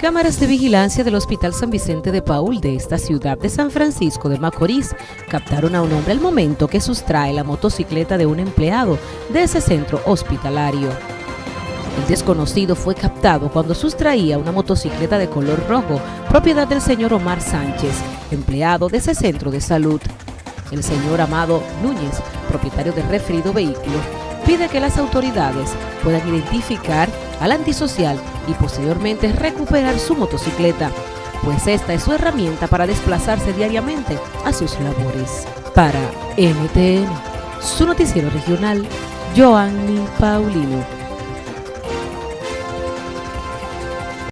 Cámaras de vigilancia del Hospital San Vicente de Paul de esta ciudad de San Francisco de Macorís captaron a un hombre al momento que sustrae la motocicleta de un empleado de ese centro hospitalario. El desconocido fue captado cuando sustraía una motocicleta de color rojo, propiedad del señor Omar Sánchez, empleado de ese centro de salud. El señor Amado Núñez, propietario del referido vehículo, pide que las autoridades puedan identificar al antisocial y posteriormente recuperar su motocicleta, pues esta es su herramienta para desplazarse diariamente a sus labores. Para NTN, su noticiero regional, Joanny Paulino.